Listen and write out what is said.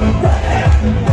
Run